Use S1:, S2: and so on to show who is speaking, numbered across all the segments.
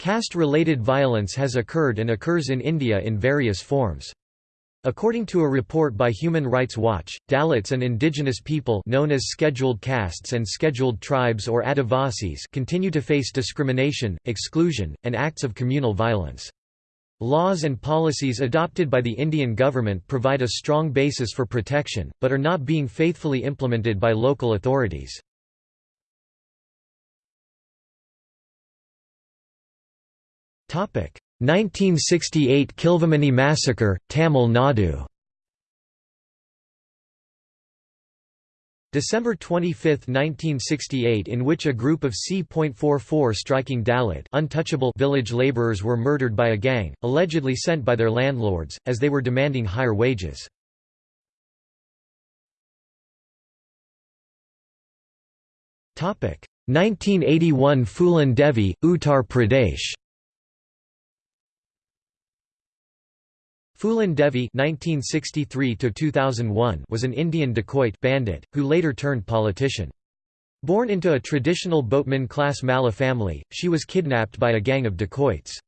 S1: Caste-related violence has occurred and occurs in India in various forms. According to a report by Human Rights Watch, Dalits and indigenous people known as scheduled castes and scheduled tribes or Adivasis continue to face discrimination, exclusion, and acts of communal violence. Laws and policies adopted by the Indian government provide a strong basis for protection, but are not being faithfully implemented by local authorities. 1968 Kilvenmani massacre, Tamil Nadu. December 25, 1968 in which a group of C.44 striking Dalit untouchable village labourers were murdered by a gang, allegedly sent by their landlords, as they were demanding higher wages. Topic 1981 Phulan Devi, Uttar Pradesh. Phulan Devi (1963–2001) was an Indian dacoit bandit who later turned politician. Born into a traditional boatman class Malla family, she was kidnapped by a gang of dacoits.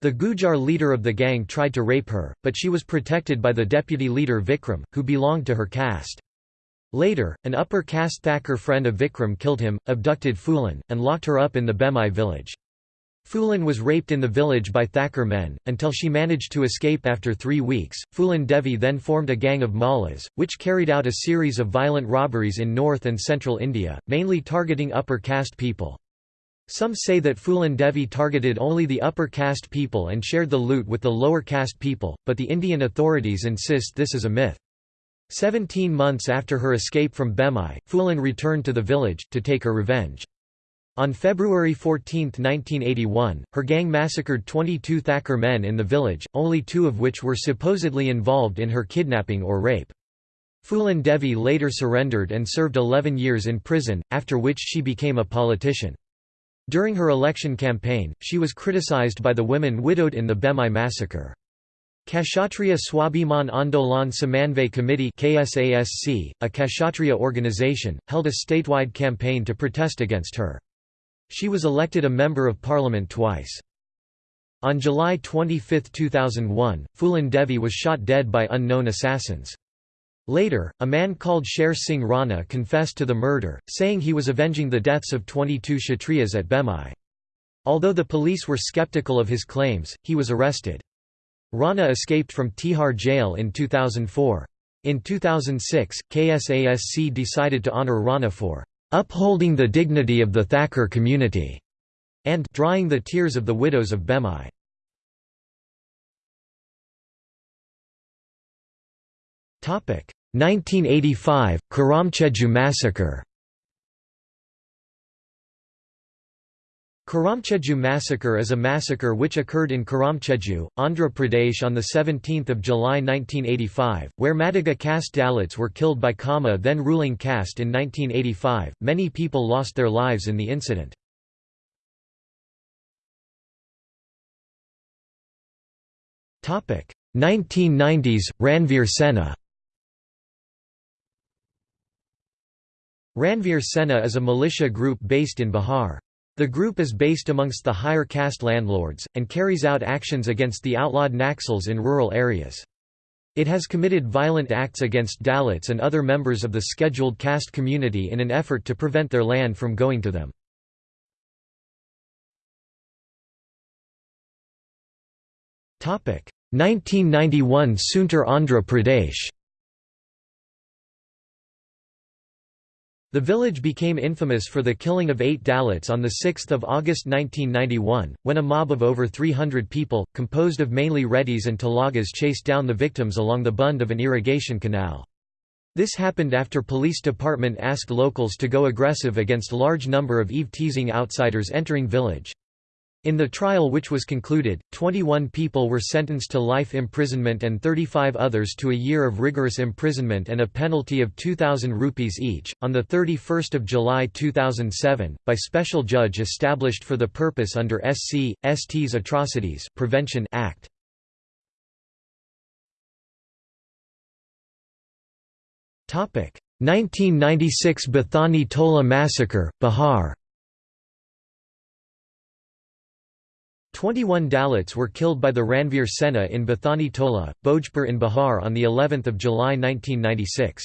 S1: The Gujar leader of the gang tried to rape her, but she was protected by the deputy leader Vikram, who belonged to her caste. Later, an upper caste Thakur friend of Vikram killed him, abducted Phulan, and locked her up in the Behmai village. Phulan was raped in the village by Thakur men, until she managed to escape after three weeks. Phulan Devi then formed a gang of Mallas, which carried out a series of violent robberies in north and central India, mainly targeting upper caste people. Some say that Phulan Devi targeted only the upper caste people and shared the loot with the lower caste people, but the Indian authorities insist this is a myth. Seventeen months after her escape from Behmai, Phulan returned to the village, to take her revenge. On February 14, 1981, her gang massacred 22 Thakur men in the village, only two of which were supposedly involved in her kidnapping or rape. Phulan Devi later surrendered and served 11 years in prison, after which she became a politician. During her election campaign, she was criticized by the women widowed in the Behmai massacre. Kshatriya Swabhiman Andolan Samanvay Committee KSASC, a Kshatriya organization, held a statewide campaign to protest against her. She was elected a Member of Parliament twice. On July 25, 2001, Phulan Devi was shot dead by unknown assassins. Later, a man called Sher Singh Rana confessed to the murder, saying he was avenging the deaths of 22 Kshatriyas at Behmai. Although the police were skeptical of his claims, he was arrested. Rana escaped from Tihar jail in 2004. In 2006, KSASC decided to honour Rana for upholding the dignity of the Thakur community, and drying the tears of the widows of Behmai. Topic 1985 Karamchedu massacre. Karamchedu massacre is a massacre which occurred in Karamchedu, Andhra Pradesh on 17 July 1985, where Madiga caste Dalits were killed by Kama then ruling caste in 1985. Many people lost their lives in the incident. Topic 1990s Ranveer Sena Ranveer Sena is a militia group based in Bihar. The group is based amongst the higher caste landlords, and carries out actions against the outlawed Naxals in rural areas. It has committed violent acts against Dalits and other members of the scheduled caste community in an effort to prevent their land from going to them. Topic 1991 Tsundur Andhra Pradesh The village became infamous for the killing of eight Dalits on 6 August 1991, when a mob of over 300 people, composed of mainly Reddis and Telagas chased down the victims along the bund of an irrigation canal. This happened after police department asked locals to go aggressive against large number of Eve-teasing outsiders entering village. In the trial which was concluded, 21 people were sentenced to life imprisonment and 35 others to a year of rigorous imprisonment and a penalty of 2000 rupees each. On the 31st of July 2007, by special judge established for the purpose under SC ST's Atrocities Prevention Act. Topic: 1996 Bathani Tola massacre, Bihar. 21 Dalits were killed by the Ranveer Sena in Bathani Tola, Bhojpur in Bihar on of July 1996.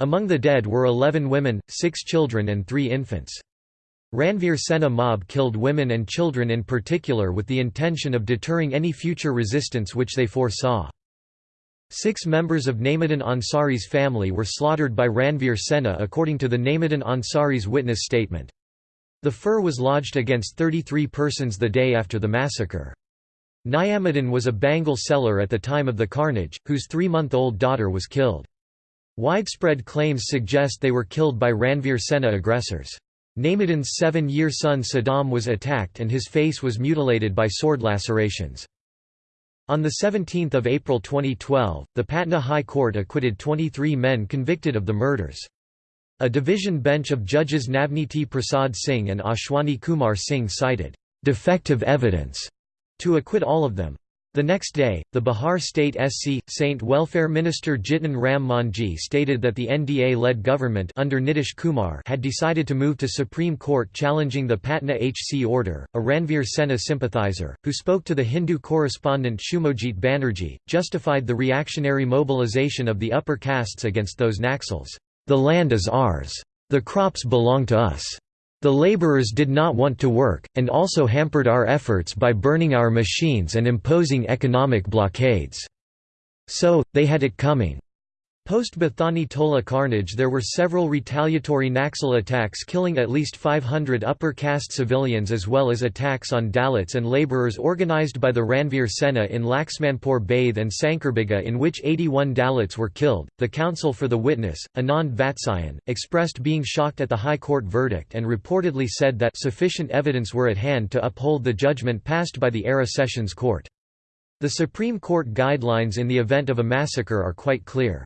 S1: Among the dead were 11 women, 6 children and 3 infants. Ranveer Sena mob killed women and children in particular with the intention of deterring any future resistance which they foresaw. Six members of Naimuddin Ansari's family were slaughtered by Ranveer Sena according to the Naimuddin Ansari's witness statement. The fur was lodged against 33 persons the day after the massacre. Niyamuddin was a bangle seller at the time of the carnage, whose three-month-old daughter was killed. Widespread claims suggest they were killed by Ranveer Sena aggressors. Naimuddin's seven-year son Saddam was attacked and his face was mutilated by sword lacerations. On 17 April 2012, the Patna High Court acquitted 23 men convicted of the murders. A division bench of judges Navniti Prasad Singh and Ashwani Kumar Singh cited, "...defective evidence", to acquit all of them. The next day, the Bihar State SC, Saint Welfare Minister Jitan Ram Manjhi stated that the NDA-led government under Nitish Kumar had decided to move to Supreme Court challenging the Patna HC order. A Ranveer Sena sympathizer, who spoke to the Hindu correspondent Shumojit Banerjee, justified the reactionary mobilization of the upper castes against those Naxals. The land is ours. The crops belong to us. The laborers did not want to work, and also hampered our efforts by burning our machines and imposing economic blockades. So, they had it coming. Post-Bathani Tola carnage there were several retaliatory Naxal attacks killing at least 500 upper caste civilians as well as attacks on Dalits and labourers organised by the Ranveer Sena in Laxmanpur Baid and Shankarbigha in which 81 Dalits were killed. The counsel for the witness, Anand Vatsayan, expressed being shocked at the High Court verdict and reportedly said that sufficient evidence were at hand to uphold the judgment passed by the Ara Sessions Court. The Supreme Court guidelines in the event of a massacre are quite clear.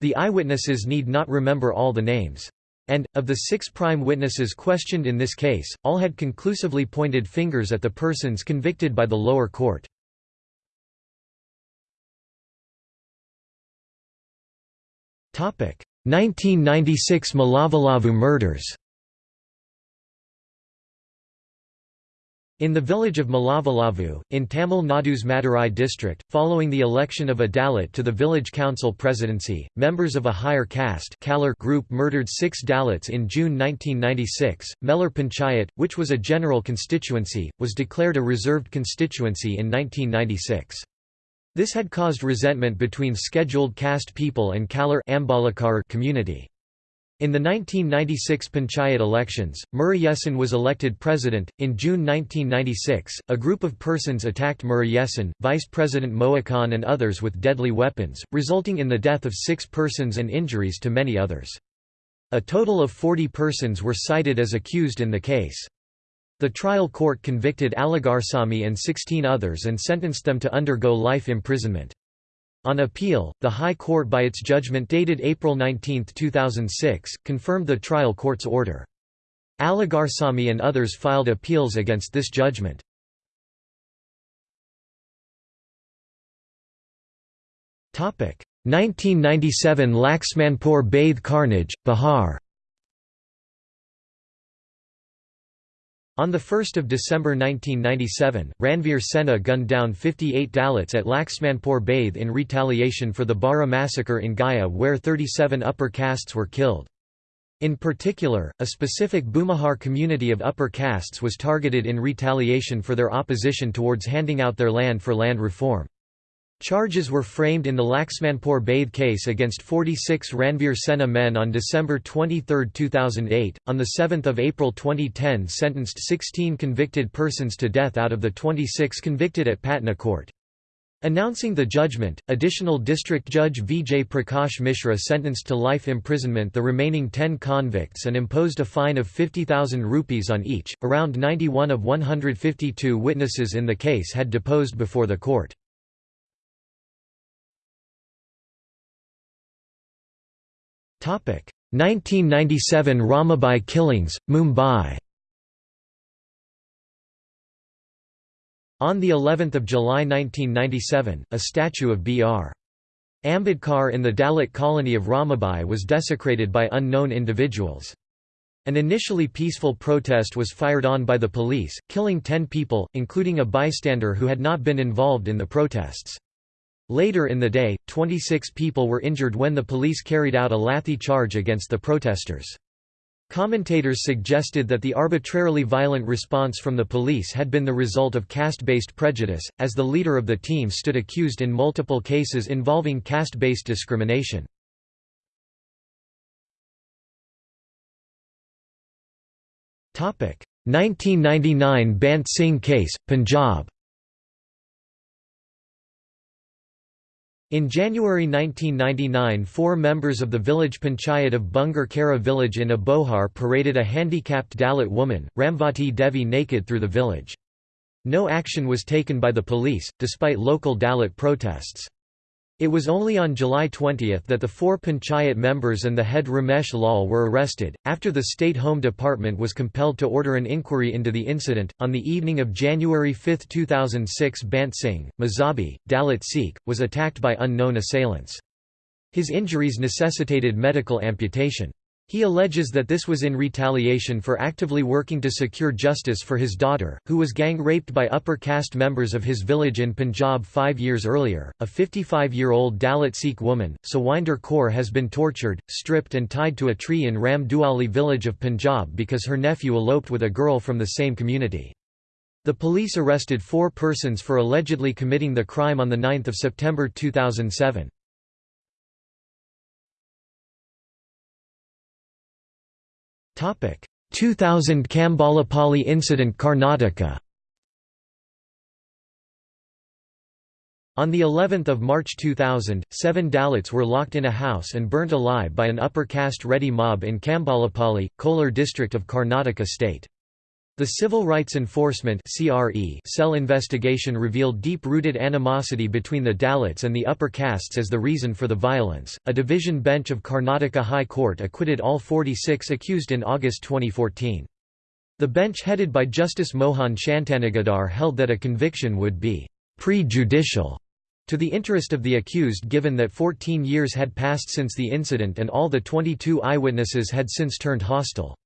S1: The eyewitnesses need not remember all the names. And, of the six prime witnesses questioned in this case, all had conclusively pointed fingers at the persons convicted by the lower court. Topic: 1996 Melavalavu murders. In the village of Melavalavu, in Tamil Nadu's Madurai district, following the election of a Dalit to the village council presidency, members of a higher caste group murdered six Dalits in June 1996. Melur Panchayat, which was a general constituency, was declared a reserved constituency in 1996. This had caused resentment between scheduled caste people and Kalar community. In the 1996 Panchayat elections, Murugesan was elected president. In June 1996, a group of persons attacked Murugesan, Vice President Mookan, and others with deadly weapons, resulting in the death of six persons and injuries to many others. A total of 40 persons were cited as accused in the case. The trial court convicted Aligarsamy and 16 others and sentenced them to undergo life imprisonment. On appeal, the High Court by its judgment dated April 19, 2006, confirmed the trial court's order. Aligarsamy and others filed appeals against this judgment. Topic 1997 Laxmanpur Baid carnage, Bihar On 1 December 1997, Ranveer Sena gunned down 58 Dalits at Laxmanpur Baid in retaliation for the Bara massacre in Gaya where 37 upper castes were killed. In particular, a specific Bhumihar community of upper castes was targeted in retaliation for their opposition towards handing out their land for land reform. Charges were framed in the Laxmanpur Baid case against 46 Ranveer Sena men on December 23, 2008. On 7 April 2010 sentenced 16 convicted persons to death out of the 26 convicted at Patna court. Announcing the judgment, additional district judge Vijay Prakash Mishra sentenced to life imprisonment the remaining 10 convicts and imposed a fine of 50,000 rupees on each. Around 91 of 152 witnesses in the case had deposed before the court. 1997 Ramabai killings, Mumbai On the 11th of July 1997, a statue of B.R. Ambedkar in the Dalit colony of Ramabai was desecrated by unknown individuals. An initially peaceful protest was fired on by the police, killing ten people, including a bystander who had not been involved in the protests. Later in the day, 26 people were injured when the police carried out a lathi charge against the protesters. Commentators suggested that the arbitrarily violent response from the police had been the result of caste-based prejudice, as the leader of the team stood accused in multiple cases involving caste-based discrimination. Topic: 1999 Bant Singh case, Punjab. In January 1999 four members of the village panchayat of Bungar Kara village in Abohar paraded a handicapped Dalit woman, Ramvati Devi naked through the village. No action was taken by the police, despite local Dalit protests. It was only on July 20 that the four panchayat members and the head Ramesh Lal were arrested, after the State Home Department was compelled to order an inquiry into the incident. On the evening of January 5, 2006, Bant Singh, Mazhabi, Dalit Sikh, was attacked by unknown assailants. His injuries necessitated medical amputation. He alleges that this was in retaliation for actively working to secure justice for his daughter, who was gang raped by upper caste members of his village in Punjab five years earlier. A 55 year old Dalit Sikh woman, Sawinder Kaur, has been tortured, stripped, and tied to a tree in Ram Duali village of Punjab because her nephew eloped with a girl from the same community. The police arrested four persons for allegedly committing the crime on 9 September 2007. 2000 Kambalapalli incident Karnataka On the 11th of March 2000, seven Dalits were locked in a house and burnt alive by an upper caste Reddy mob in Kambalapalli, Kolar district of Karnataka state. The Civil Rights Enforcement cell investigation revealed deep-rooted animosity between the Dalits and the upper castes as the reason for the violence. A division bench of Karnataka High Court acquitted all 46 accused in August 2014. The bench headed by Justice Mohan Shantanagoudar held that a conviction would be prejudicial to the interest of the accused given that 14 years had passed since the incident and all the 22 eyewitnesses had since turned hostile.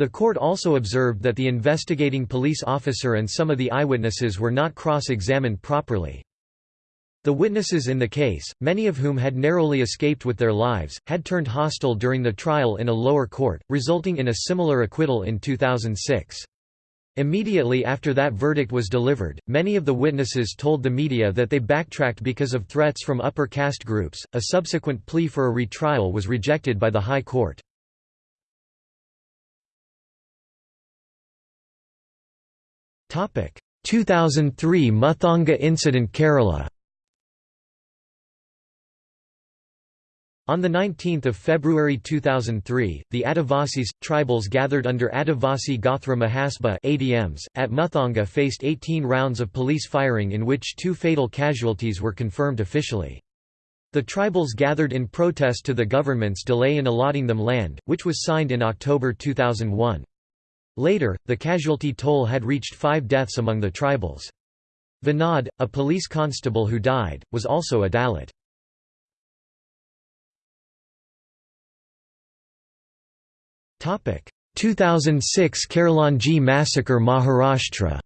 S1: The court also observed that the investigating police officer and some of the eyewitnesses were not cross-examined properly. The witnesses in the case, many of whom had narrowly escaped with their lives, had turned hostile during the trial in a lower court, resulting in a similar acquittal in 2006. Immediately after that verdict was delivered, many of the witnesses told the media that they backtracked because of threats from upper caste groups. A subsequent plea for a retrial was rejected by the High Court. 2003 Muthanga incident Kerala On 19 February 2003, the Adivasis, tribals gathered under Adivasi Gothra Mahasabha ADMs, at Muthanga faced 18 rounds of police firing in which two fatal casualties were confirmed officially. The tribals gathered in protest to the government's delay in allotting them land, which was signed in October 2001. Later, the casualty toll had reached five deaths among the tribals. Vinod, a police constable who died, was also a Dalit. Topic 2006 Khairlanji massacre Maharashtra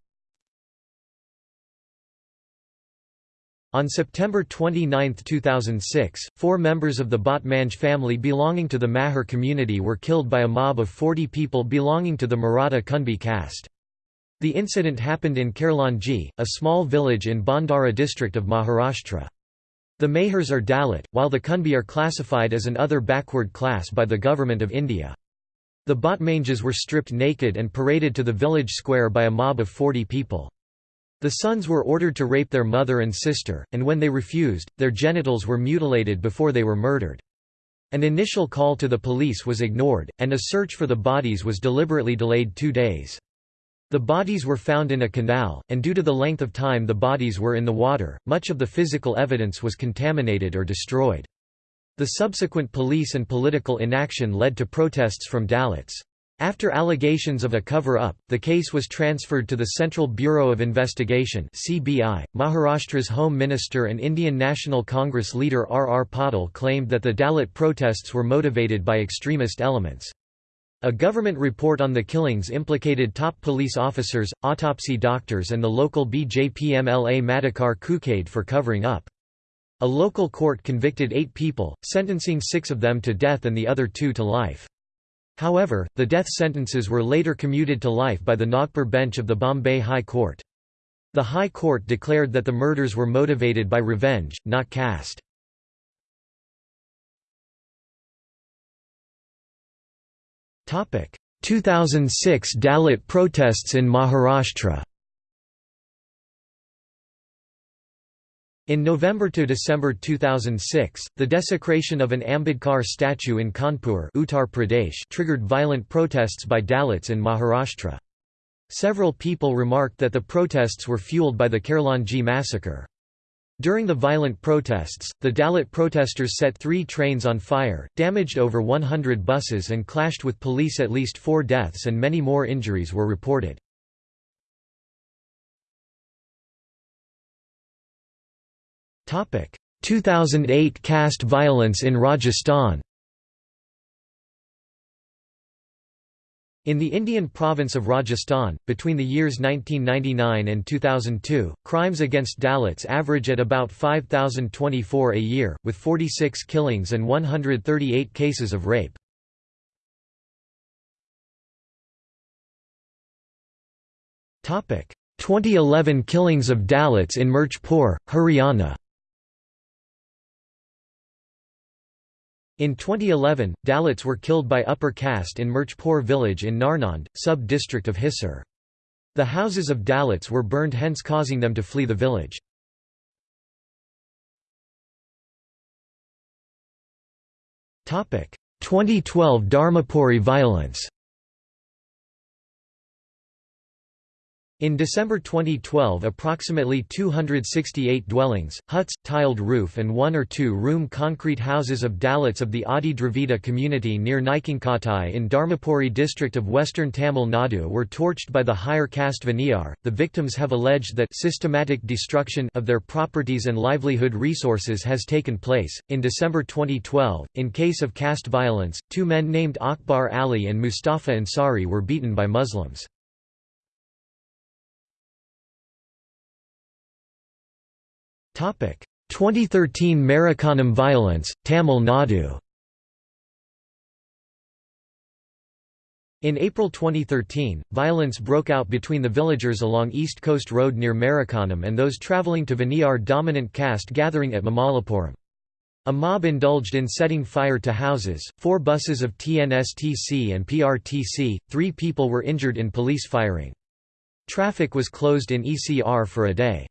S1: On September 29, 2006, four members of the Bhatmanj family belonging to the Mahar community were killed by a mob of 40 people belonging to the Maratha Kunbi caste. The incident happened in Khairlanji, a small village in Bhandara district of Maharashtra. The Mahars are Dalit, while the Kunbi are classified as an other backward class by the Government of India. The Bhatmanjas were stripped naked and paraded to the village square by a mob of 40 people. The sons were ordered to rape their mother and sister, and when they refused, their genitals were mutilated before they were murdered. An initial call to the police was ignored, and a search for the bodies was deliberately delayed two days. The bodies were found in a canal, and due to the length of time the bodies were in the water, much of the physical evidence was contaminated or destroyed. The subsequent police and political inaction led to protests from Dalits. After allegations of a cover-up, the case was transferred to the Central Bureau of Investigation (CBI). Maharashtra's Home Minister and Indian National Congress leader R. R. Patil claimed that the Dalit protests were motivated by extremist elements. A government report on the killings implicated top police officers, autopsy doctors and the local BJP-MLA Madhukar Kukade for covering up. A local court convicted eight people, sentencing six of them to death and the other two to life. However, the death sentences were later commuted to life by the Nagpur bench of the Bombay High Court. The High Court declared that the murders were motivated by revenge, not caste. Topic: 2006 Dalit protests in Maharashtra In November to December 2006, the desecration of an Ambedkar statue in Kanpur Uttar Pradesh triggered violent protests by Dalits in Maharashtra. Several people remarked that the protests were fueled by the Khairlanji massacre. During the violent protests, the Dalit protesters set three trains on fire, damaged over 100 buses and clashed with police at least four deaths and many more injuries were reported. 2008 caste violence in Rajasthan. In the Indian province of Rajasthan, between the years 1999 and 2002, crimes against Dalits average at about 5,024 a year, with 46 killings and 138 cases of rape. Topic: 2011 killings of Dalits in Mirchpur, Haryana. In 2011, Dalits were killed by upper caste in Mirchpur village in Narnand, sub-district of Hisar. The houses of Dalits were burned hence causing them to flee the village. Topic: 2012 Dharmapuri violence. In December 2012 approximately 268 dwellings, huts, tiled roof and one or two-room concrete houses of Dalits of the Adi Dravida community near Naikankatai in Dharmapuri district of western Tamil Nadu were torched by the higher caste Vanniyar. The victims have alleged that systematic destruction of their properties and livelihood resources has taken place. In December 2012, in case of caste violence, two men named Akbar Ali and Mustafa Ansari were beaten by Muslims. 2013 Marakkanam violence, Tamil Nadu In April 2013, violence broke out between the villagers along East Coast Road near Marakkanam and those travelling to Vanniyar dominant caste gathering at Mamallapuram. A mob indulged in setting fire to houses, four buses of TNSTC and PRTC, three people were injured in police firing. Traffic was closed in ECR for a day.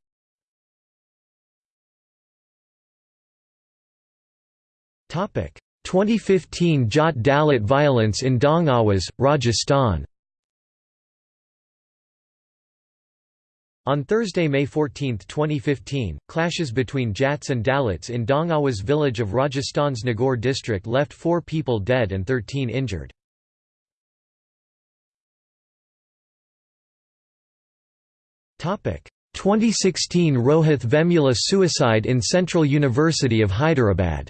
S1: 2015 Jat Dalit violence in Dong Rajasthan On Thursday, May 14, 2015, clashes between Jats and Dalits in Dong village of Rajasthan's Nagaur district left four people dead and 13 injured. Topic: 2016 Rohith Vemula suicide in Central University of Hyderabad.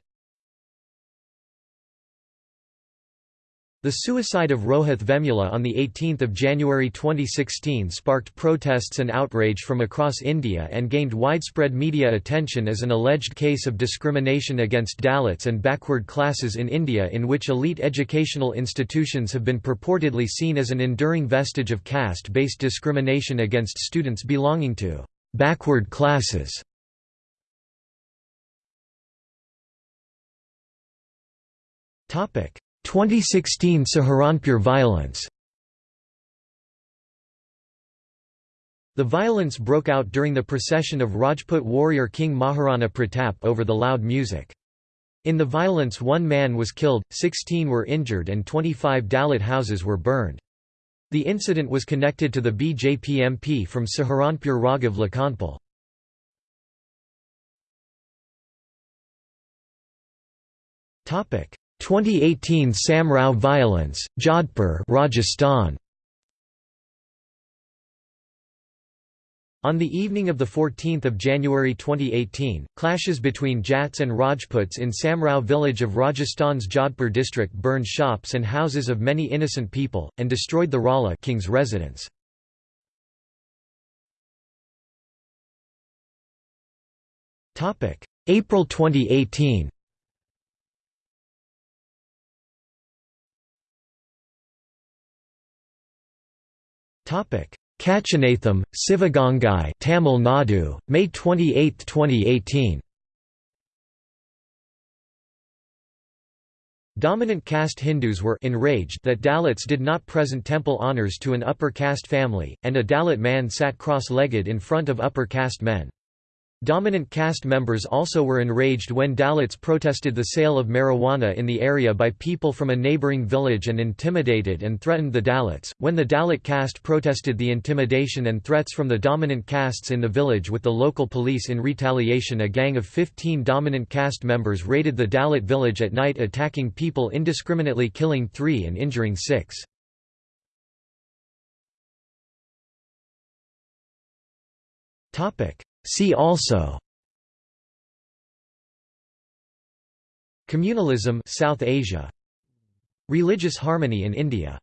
S1: The suicide of Rohith Vemula on 18 January 2016 sparked protests and outrage from across India and gained widespread media attention as an alleged case of discrimination against Dalits and backward classes in India in which elite educational institutions have been purportedly seen as an enduring vestige of caste-based discrimination against students belonging to «backward classes». 2016 Saharanpur violence The violence broke out during the procession of Rajput warrior King Maharana Pratap over the loud music. In the violence one man was killed, 16 were injured and 25 Dalit houses were burned. The incident was connected to the BJP MP from Saharanpur Raghav Lakhanpal. Topic: 2018 Samrao violence, Jodhpur, Rajasthan. On the evening of 14 January 2018, clashes between Jats and Rajputs in Samrao village of Rajasthan's Jodhpur district burned shops and houses of many innocent people, and destroyed the Rala king's residence. April 2018 Kachinatham, Sivagangai Tamil Nadu, May 28, 2018 Dominant caste Hindus were enraged that Dalits did not present temple honours to an upper caste family, and a Dalit man sat cross-legged in front of upper caste men. Dominant caste members also were enraged when Dalits protested the sale of marijuana in the area by people from a neighbouring village and intimidated and threatened the Dalits. When the Dalit caste protested the intimidation and threats from the dominant castes in the village with the local police in retaliation, a gang of 15 dominant caste members raided the Dalit village at night, attacking people indiscriminately, killing three and injuring six. Topic. See also Communalism South Asia Religious harmony in India